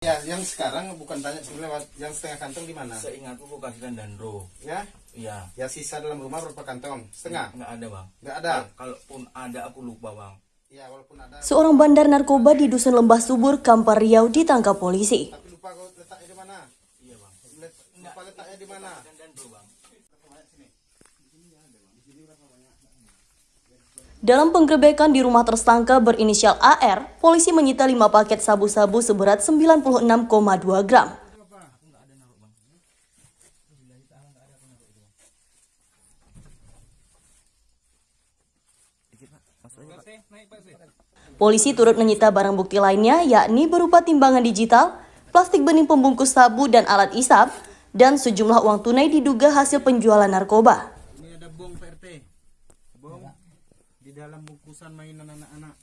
Ya, yang sekarang bukan tanya sebenarnya yang setengah kantong di mana? Seingatku kau kasihkan dandro. Ya, Iya. ya sisa dalam rumah berapa kantong? Setengah. Nggak ada bang. Nggak ada. Kalaupun ada aku lupa bang. Ya, walaupun ada. Seorang bandar narkoba di Dusun Lembah Subur, Kampar Riau ditangkap polisi. Tapi lupa kau letaknya di mana? Iya bang. Lupa letaknya di mana? Dan dandro bang. Dalam penggerebekan di rumah tersangka berinisial AR, polisi menyita 5 paket sabu-sabu seberat 96,2 gram. Polisi turut menyita barang bukti lainnya, yakni berupa timbangan digital, plastik bening pembungkus sabu dan alat isap, dan sejumlah uang tunai diduga hasil penjualan narkoba. Di dalam bungkusan mainan anak-anak.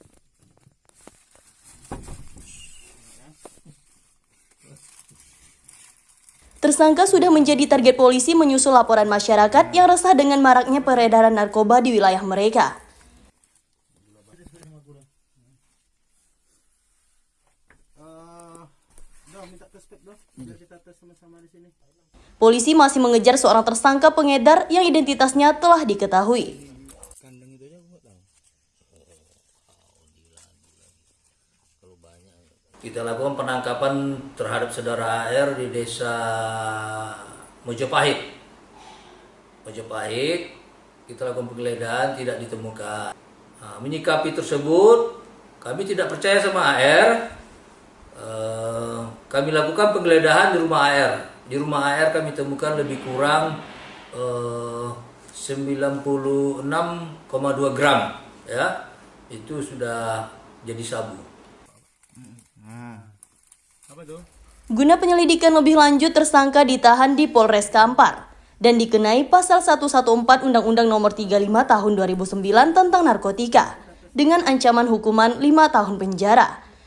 Tersangka sudah menjadi target polisi menyusul laporan masyarakat yang resah dengan maraknya peredaran narkoba di wilayah mereka. Eh. Polisi masih mengejar seorang tersangka pengedar yang identitasnya telah diketahui. Kita lakukan penangkapan terhadap saudara AR di desa Mojopahit. Mojopahit, kita lakukan penggeledahan tidak ditemukan. Nah, menyikapi tersebut, kami tidak percaya sama AR. Eh, kami lakukan penggeledahan di rumah AR. Di rumah AR kami temukan lebih kurang eh, 96,2 gram, ya. Itu sudah jadi sabu. Guna penyelidikan lebih lanjut, tersangka ditahan di Polres Kampar dan dikenai pasal 114 Undang-Undang Nomor 35 Tahun 2009 tentang narkotika dengan ancaman hukuman 5 tahun penjara